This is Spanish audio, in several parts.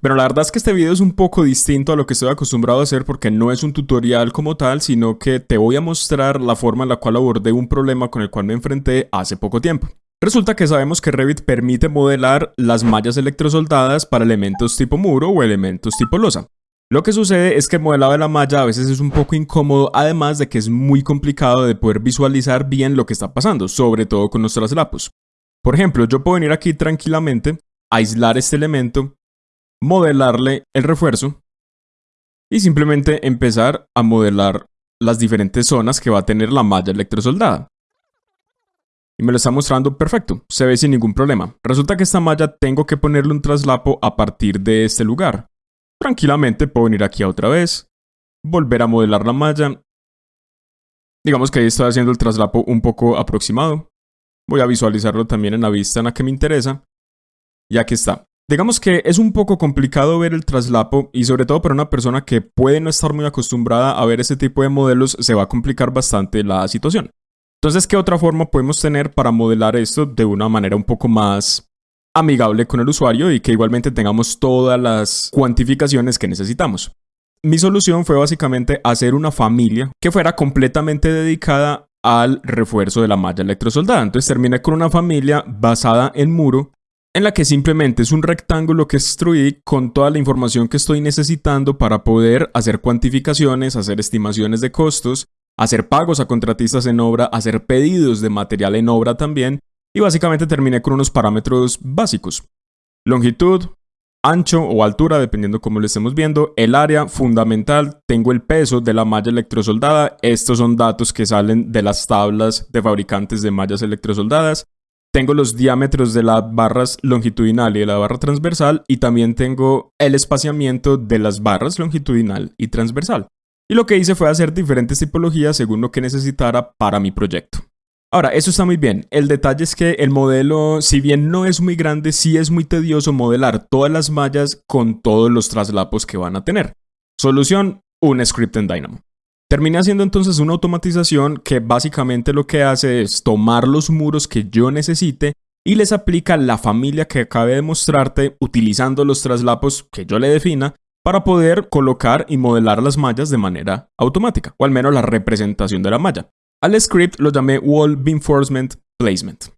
Pero la verdad es que este video es un poco distinto a lo que estoy acostumbrado a hacer porque no es un tutorial como tal, sino que te voy a mostrar la forma en la cual abordé un problema con el cual me enfrenté hace poco tiempo. Resulta que sabemos que Revit permite modelar las mallas electrosoldadas para elementos tipo muro o elementos tipo losa. Lo que sucede es que el modelado de la malla a veces es un poco incómodo, además de que es muy complicado de poder visualizar bien lo que está pasando, sobre todo con los traslapos. Por ejemplo, yo puedo venir aquí tranquilamente, aislar este elemento, modelarle el refuerzo y simplemente empezar a modelar las diferentes zonas que va a tener la malla electrosoldada. Y me lo está mostrando perfecto, se ve sin ningún problema. Resulta que esta malla tengo que ponerle un traslapo a partir de este lugar. Tranquilamente puedo venir aquí otra vez, volver a modelar la malla. Digamos que ahí estoy haciendo el traslapo un poco aproximado. Voy a visualizarlo también en la vista en la que me interesa. Y aquí está. Digamos que es un poco complicado ver el traslapo y sobre todo para una persona que puede no estar muy acostumbrada a ver ese tipo de modelos se va a complicar bastante la situación. Entonces, ¿qué otra forma podemos tener para modelar esto de una manera un poco más amigable con el usuario y que igualmente tengamos todas las cuantificaciones que necesitamos? Mi solución fue básicamente hacer una familia que fuera completamente dedicada al refuerzo de la malla electrosoldada. Entonces terminé con una familia basada en muro en la que simplemente es un rectángulo que extruí con toda la información que estoy necesitando para poder hacer cuantificaciones, hacer estimaciones de costos hacer pagos a contratistas en obra, hacer pedidos de material en obra también, y básicamente terminé con unos parámetros básicos. Longitud, ancho o altura, dependiendo cómo lo estemos viendo, el área fundamental, tengo el peso de la malla electrosoldada, estos son datos que salen de las tablas de fabricantes de mallas electrosoldadas, tengo los diámetros de las barras longitudinal y de la barra transversal y también tengo el espaciamiento de las barras longitudinal y transversal. Y lo que hice fue hacer diferentes tipologías según lo que necesitara para mi proyecto. Ahora, eso está muy bien. El detalle es que el modelo, si bien no es muy grande, sí es muy tedioso modelar todas las mallas con todos los traslapos que van a tener. Solución, un script en Dynamo. Terminé haciendo entonces una automatización que básicamente lo que hace es tomar los muros que yo necesite y les aplica la familia que acabe de mostrarte utilizando los traslapos que yo le defina para poder colocar y modelar las mallas de manera automática, o al menos la representación de la malla. Al script lo llamé Wall Beamforcement Placement.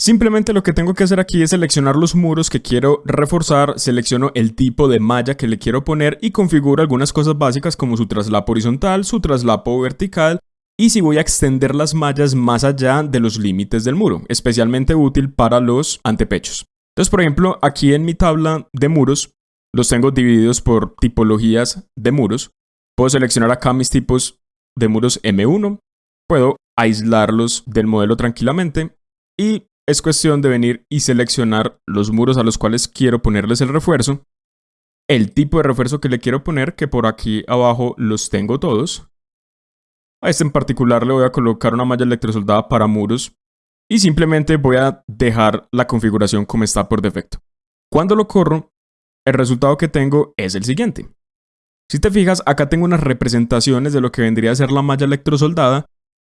Simplemente lo que tengo que hacer aquí es seleccionar los muros que quiero reforzar, selecciono el tipo de malla que le quiero poner y configuro algunas cosas básicas como su traslapo horizontal, su traslapo vertical y si voy a extender las mallas más allá de los límites del muro, especialmente útil para los antepechos. Entonces, por ejemplo, aquí en mi tabla de muros los tengo divididos por tipologías de muros. Puedo seleccionar acá mis tipos de muros M1. Puedo aislarlos del modelo tranquilamente. Y es cuestión de venir y seleccionar los muros a los cuales quiero ponerles el refuerzo. El tipo de refuerzo que le quiero poner, que por aquí abajo los tengo todos. A este en particular le voy a colocar una malla electrosoldada para muros. Y simplemente voy a dejar la configuración como está por defecto. Cuando lo corro, el resultado que tengo es el siguiente. Si te fijas, acá tengo unas representaciones de lo que vendría a ser la malla electrosoldada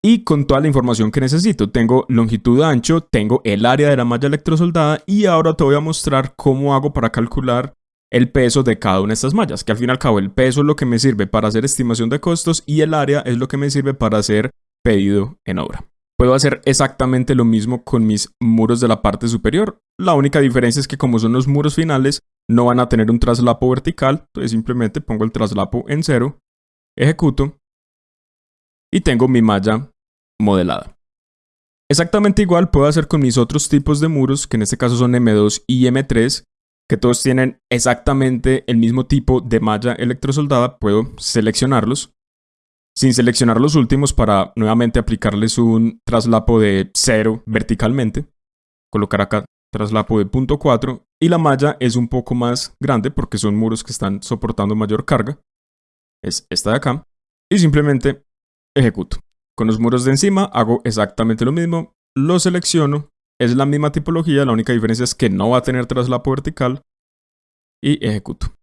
y con toda la información que necesito. Tengo longitud ancho, tengo el área de la malla electrosoldada y ahora te voy a mostrar cómo hago para calcular el peso de cada una de estas mallas, que al fin y al cabo el peso es lo que me sirve para hacer estimación de costos y el área es lo que me sirve para hacer pedido en obra. Puedo hacer exactamente lo mismo con mis muros de la parte superior. La única diferencia es que como son los muros finales, no van a tener un traslapo vertical, entonces simplemente pongo el traslapo en cero, ejecuto y tengo mi malla modelada. Exactamente igual puedo hacer con mis otros tipos de muros, que en este caso son M2 y M3, que todos tienen exactamente el mismo tipo de malla electrosoldada, puedo seleccionarlos, sin seleccionar los últimos para nuevamente aplicarles un traslapo de cero verticalmente, colocar acá traslapo de punto 4 y la malla es un poco más grande porque son muros que están soportando mayor carga. Es esta de acá. Y simplemente ejecuto. Con los muros de encima hago exactamente lo mismo. Lo selecciono. Es la misma tipología. La única diferencia es que no va a tener traslapo vertical. Y ejecuto.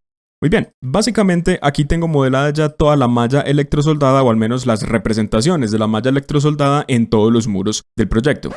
Muy bien, básicamente aquí tengo modelada ya toda la malla electrosoldada o al menos las representaciones de la malla electrosoldada en todos los muros del proyecto.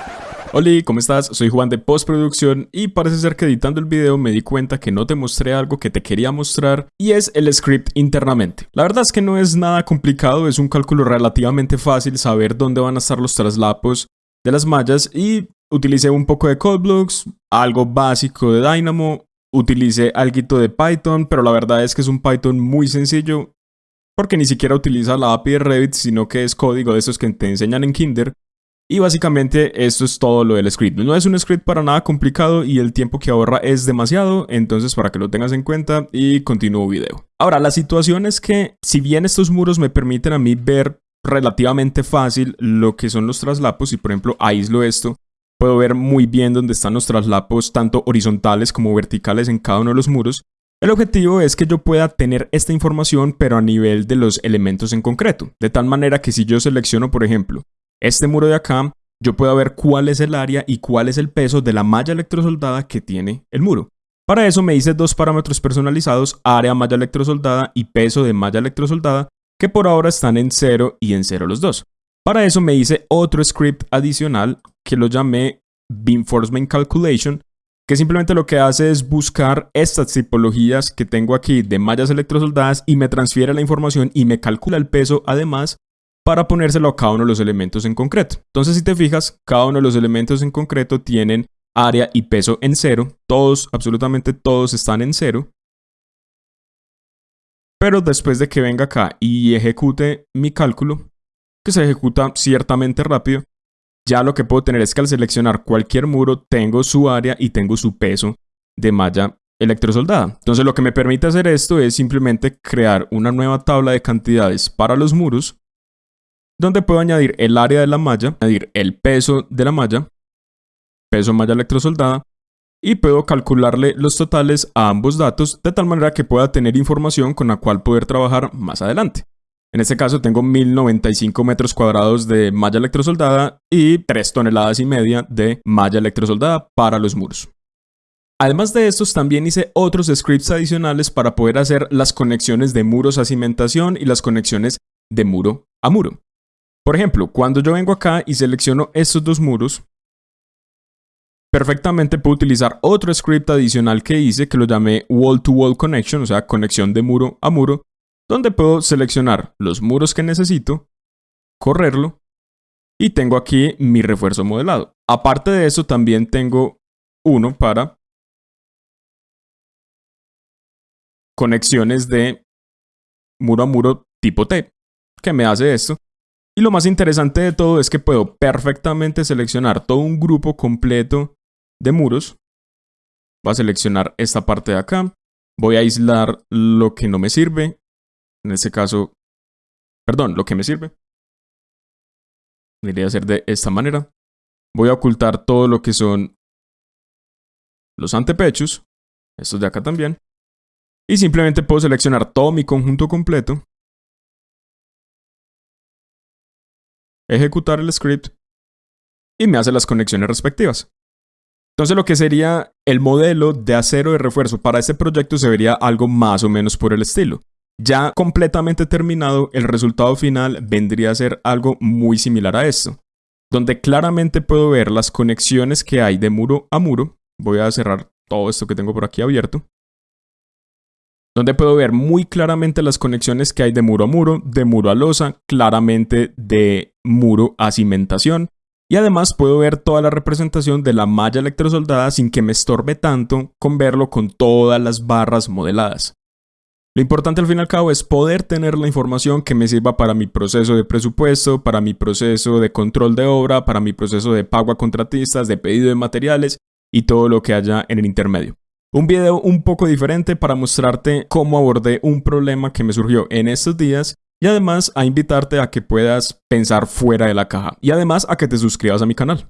Hola, ¿cómo estás? Soy Juan de Postproducción y parece ser que editando el video me di cuenta que no te mostré algo que te quería mostrar y es el script internamente. La verdad es que no es nada complicado, es un cálculo relativamente fácil saber dónde van a estar los traslapos de las mallas y utilicé un poco de Codeblocks, algo básico de Dynamo, utilicé algo de Python, pero la verdad es que es un Python muy sencillo porque ni siquiera utiliza la API de Revit, sino que es código de esos que te enseñan en Kinder y básicamente esto es todo lo del script. No es un script para nada complicado y el tiempo que ahorra es demasiado, entonces para que lo tengas en cuenta y continúo video. Ahora, la situación es que si bien estos muros me permiten a mí ver relativamente fácil lo que son los traslapos y por ejemplo aíslo esto, puedo ver muy bien dónde están los traslapos tanto horizontales como verticales en cada uno de los muros. El objetivo es que yo pueda tener esta información pero a nivel de los elementos en concreto, de tal manera que si yo selecciono por ejemplo este muro de acá, yo puedo ver cuál es el área y cuál es el peso de la malla electrosoldada que tiene el muro. Para eso me hice dos parámetros personalizados, área malla electrosoldada y peso de malla electrosoldada, que por ahora están en 0 y en 0 los dos. Para eso me hice otro script adicional que lo llamé Beamforcement Calculation, que simplemente lo que hace es buscar estas tipologías que tengo aquí de mallas electrosoldadas y me transfiere la información y me calcula el peso además para ponérselo a cada uno de los elementos en concreto. Entonces, si te fijas, cada uno de los elementos en concreto tienen área y peso en cero. Todos, absolutamente todos están en cero. Pero después de que venga acá y ejecute mi cálculo, que se ejecuta ciertamente rápido, ya lo que puedo tener es que al seleccionar cualquier muro tengo su área y tengo su peso de malla electrosoldada. Entonces lo que me permite hacer esto es simplemente crear una nueva tabla de cantidades para los muros donde puedo añadir el área de la malla, añadir el peso de la malla, peso malla electrosoldada, y puedo calcularle los totales a ambos datos de tal manera que pueda tener información con la cual poder trabajar más adelante. En este caso tengo 1095 metros cuadrados de malla electrosoldada y 3 toneladas y media de malla electrosoldada para los muros. Además de estos, también hice otros scripts adicionales para poder hacer las conexiones de muros a cimentación y las conexiones de muro a muro. Por ejemplo, cuando yo vengo acá y selecciono estos dos muros, perfectamente puedo utilizar otro script adicional que hice que lo llamé Wall to Wall Connection, o sea, conexión de muro a muro, donde puedo seleccionar los muros que necesito, correrlo, y tengo aquí mi refuerzo modelado. Aparte de eso, también tengo uno para conexiones de muro a muro tipo T, que me hace esto. Y lo más interesante de todo es que puedo perfectamente seleccionar todo un grupo completo de muros. Voy a seleccionar esta parte de acá. Voy a aislar lo que no me sirve. En este caso, perdón, lo que me sirve. Debería hacer de esta manera. Voy a ocultar todo lo que son los antepechos. Estos de acá también. Y simplemente puedo seleccionar todo mi conjunto completo. Ejecutar el script y me hace las conexiones respectivas. Entonces lo que sería el modelo de acero de refuerzo para este proyecto se vería algo más o menos por el estilo. Ya completamente terminado, el resultado final vendría a ser algo muy similar a esto, donde claramente puedo ver las conexiones que hay de muro a muro. Voy a cerrar todo esto que tengo por aquí abierto donde puedo ver muy claramente las conexiones que hay de muro a muro, de muro a losa, claramente de muro a cimentación, y además puedo ver toda la representación de la malla electrosoldada sin que me estorbe tanto con verlo con todas las barras modeladas. Lo importante al fin y al cabo es poder tener la información que me sirva para mi proceso de presupuesto, para mi proceso de control de obra, para mi proceso de pago a contratistas, de pedido de materiales y todo lo que haya en el intermedio. Un video un poco diferente para mostrarte cómo abordé un problema que me surgió en estos días y además a invitarte a que puedas pensar fuera de la caja y además a que te suscribas a mi canal.